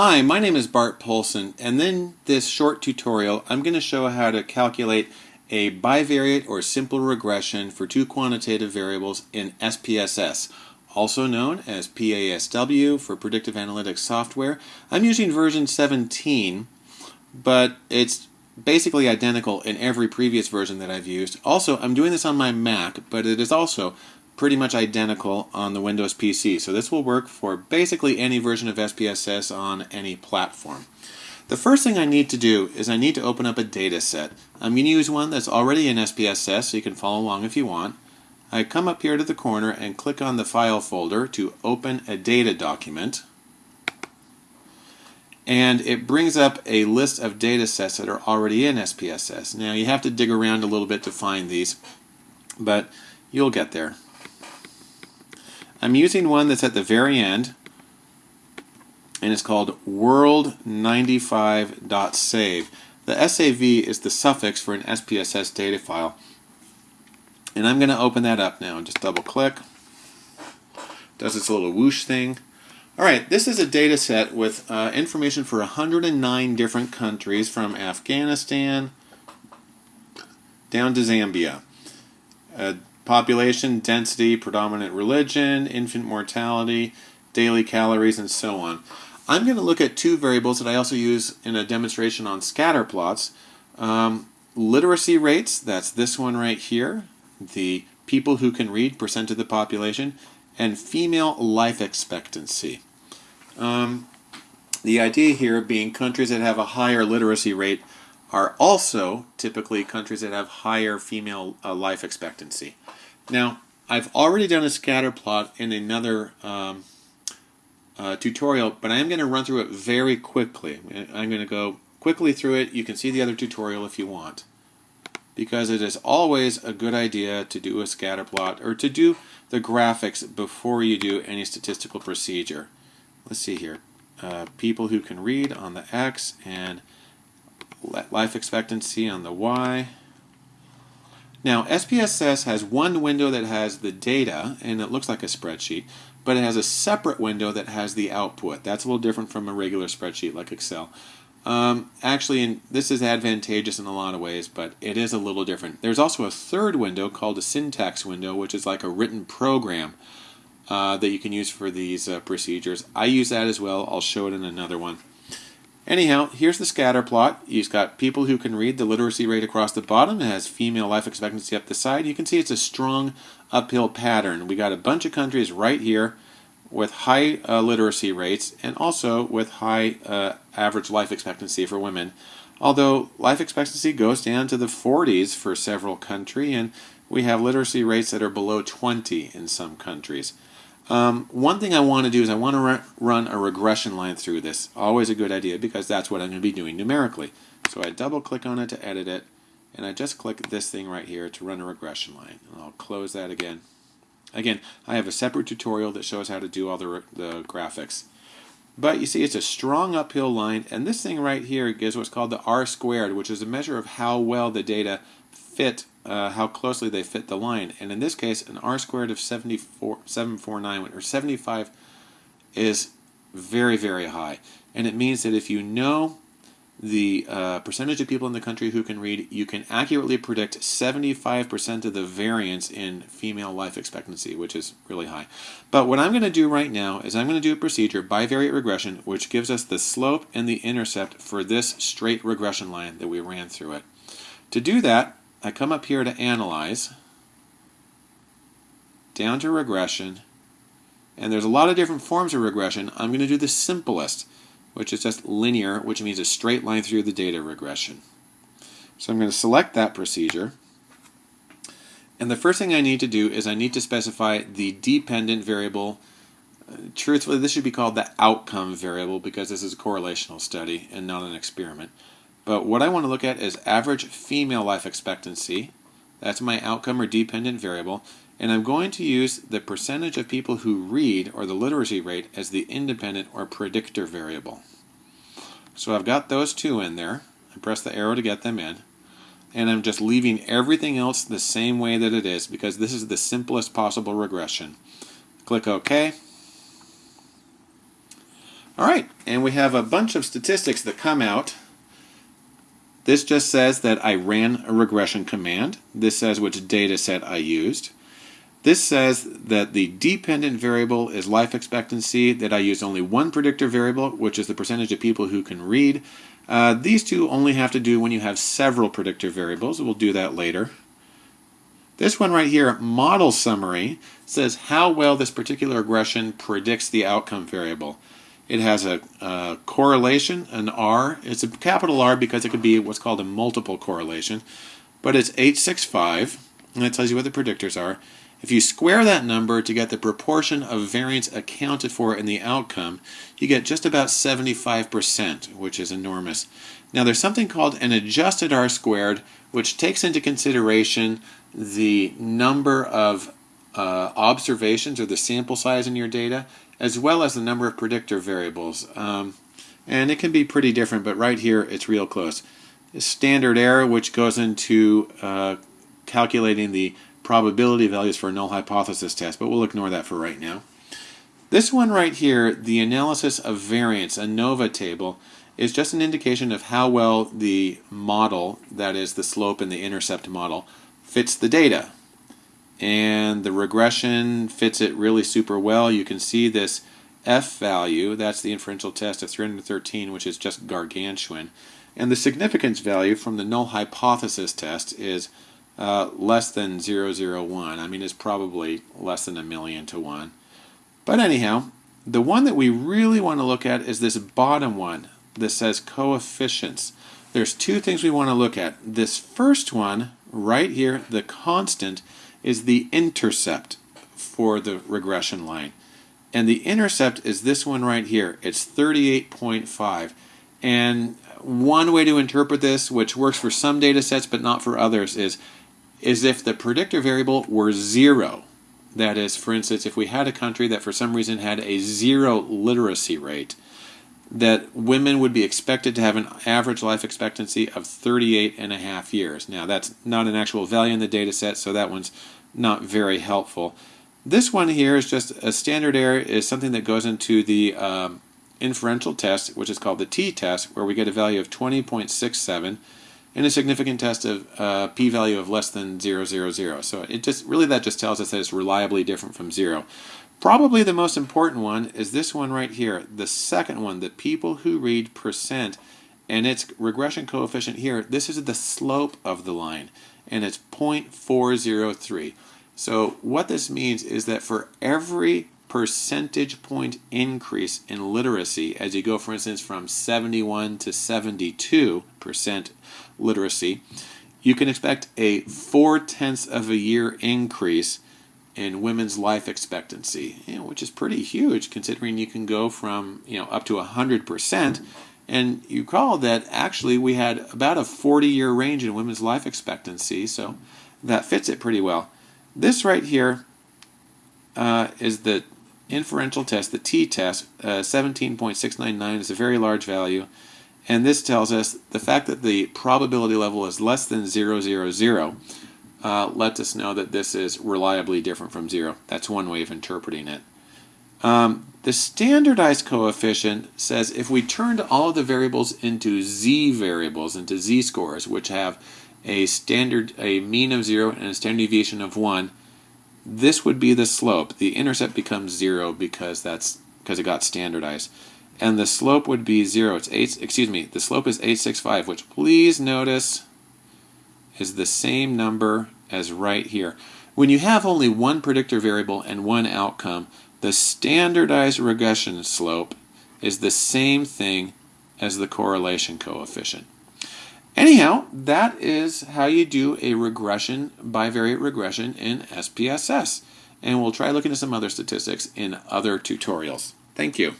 Hi, my name is Bart Poulson, and in this short tutorial I'm going to show how to calculate a bivariate or simple regression for two quantitative variables in SPSS, also known as PASW for Predictive Analytics Software. I'm using version 17, but it's basically identical in every previous version that I've used. Also, I'm doing this on my Mac, but it is also pretty much identical on the Windows PC. So this will work for basically any version of SPSS on any platform. The first thing I need to do is I need to open up a data set. I'm going to use one that's already in SPSS so you can follow along if you want. I come up here to the corner and click on the file folder to open a data document and it brings up a list of data sets that are already in SPSS. Now you have to dig around a little bit to find these, but you'll get there. I'm using one that's at the very end, and it's called world95.save. The SAV is the suffix for an SPSS data file. And I'm going to open that up now. Just double click. Does this little whoosh thing. Alright, this is a data set with uh, information for 109 different countries from Afghanistan down to Zambia. Uh, population, density, predominant religion, infant mortality, daily calories, and so on. I'm going to look at two variables that I also use in a demonstration on scatter plots. Um, literacy rates, that's this one right here, the people who can read, percent of the population, and female life expectancy. Um, the idea here being countries that have a higher literacy rate are also typically countries that have higher female uh, life expectancy. Now, I've already done a scatter plot in another um, uh, tutorial, but I am going to run through it very quickly. I'm going to go quickly through it. You can see the other tutorial if you want. Because it is always a good idea to do a scatter plot or to do the graphics before you do any statistical procedure. Let's see here. Uh, people who can read on the X and life expectancy on the Y. Now, SPSS has one window that has the data, and it looks like a spreadsheet, but it has a separate window that has the output. That's a little different from a regular spreadsheet like Excel. Um, actually, in, this is advantageous in a lot of ways, but it is a little different. There's also a third window called a syntax window, which is like a written program uh, that you can use for these uh, procedures. I use that as well. I'll show it in another one. Anyhow, here's the scatter plot. You've got people who can read the literacy rate across the bottom. It has female life expectancy up the side. You can see it's a strong uphill pattern. We got a bunch of countries right here with high uh, literacy rates and also with high uh, average life expectancy for women. Although life expectancy goes down to the 40s for several countries, and we have literacy rates that are below 20 in some countries. Um, one thing I want to do is I want to run a regression line through this. Always a good idea because that's what I'm going to be doing numerically. So I double click on it to edit it and I just click this thing right here to run a regression line. And I'll close that again. Again, I have a separate tutorial that shows how to do all the, the graphics. But you see it's a strong uphill line and this thing right here gives what's called the R squared which is a measure of how well the data fit uh, how closely they fit the line. And in this case, an r squared of 74, 749 or 75 is very, very high. And it means that if you know the uh, percentage of people in the country who can read, you can accurately predict 75% of the variance in female life expectancy, which is really high. But what I'm going to do right now is I'm going to do a procedure, bivariate regression, which gives us the slope and the intercept for this straight regression line that we ran through it. To do that, I come up here to Analyze, down to Regression, and there's a lot of different forms of regression. I'm going to do the simplest, which is just linear, which means a straight line through the data regression. So I'm going to select that procedure. And the first thing I need to do is I need to specify the dependent variable. Uh, truthfully, this should be called the outcome variable because this is a correlational study and not an experiment. But what I want to look at is average female life expectancy. That's my outcome or dependent variable. And I'm going to use the percentage of people who read, or the literacy rate, as the independent or predictor variable. So I've got those two in there. I press the arrow to get them in. And I'm just leaving everything else the same way that it is because this is the simplest possible regression. Click OK. All right, and we have a bunch of statistics that come out. This just says that I ran a regression command. This says which data set I used. This says that the dependent variable is life expectancy, that I use only one predictor variable, which is the percentage of people who can read. Uh, these two only have to do when you have several predictor variables. We'll do that later. This one right here, model summary, says how well this particular regression predicts the outcome variable. It has a, a, correlation, an R. It's a capital R because it could be what's called a multiple correlation. But it's 865, and it tells you what the predictors are. If you square that number to get the proportion of variance accounted for in the outcome, you get just about 75%, which is enormous. Now there's something called an adjusted R squared, which takes into consideration the number of uh, observations or the sample size in your data, as well as the number of predictor variables. Um, and it can be pretty different, but right here it's real close. Standard error, which goes into uh, calculating the probability values for a null hypothesis test, but we'll ignore that for right now. This one right here, the analysis of variance, ANOVA table, is just an indication of how well the model, that is the slope and the intercept model, fits the data. And the regression fits it really super well. You can see this F value, that's the inferential test of 313, which is just gargantuan. And the significance value from the null hypothesis test is uh, less than 001. I mean, it's probably less than a million to one. But anyhow, the one that we really want to look at is this bottom one that says coefficients. There's two things we want to look at. This first one, right here, the constant, is the intercept for the regression line. And the intercept is this one right here. It's 38.5. And one way to interpret this, which works for some data sets but not for others, is is if the predictor variable were zero. That is, for instance, if we had a country that for some reason had a zero literacy rate, that women would be expected to have an average life expectancy of 38 and a half years. Now, that's not an actual value in the data set, so that one's not very helpful. This one here is just a standard error, is something that goes into the um, inferential test, which is called the t-test, where we get a value of 20.67 and a significant test of uh, p-value of less than 000. So it just really that just tells us that it's reliably different from zero. Probably the most important one is this one right here, the second one, the people who read percent, and its regression coefficient here, this is the slope of the line, and it's 0.403. So what this means is that for every percentage point increase in literacy as you go, for instance, from 71 to 72 percent literacy, you can expect a four tenths of a year increase in women's life expectancy, you know, which is pretty huge considering you can go from you know up to 100 percent. And you recall that actually we had about a 40 year range in women's life expectancy, so that fits it pretty well. This right here uh, is the inferential test, the t-test, uh, 17.699 is a very large value. And this tells us the fact that the probability level is less than 000 uh, lets us know that this is reliably different from 0. That's one way of interpreting it. Um, the standardized coefficient says if we turned all of the variables into z variables, into z-scores, which have a standard, a mean of 0 and a standard deviation of 1, this would be the slope. The intercept becomes 0 because that's because it got standardized and the slope would be 0. It's 8, excuse me, the slope is 865, which please notice is the same number as right here. When you have only one predictor variable and one outcome, the standardized regression slope is the same thing as the correlation coefficient. Anyhow, that is how you do a regression, bivariate regression in SPSS. And we'll try looking at some other statistics in other tutorials. Thank you.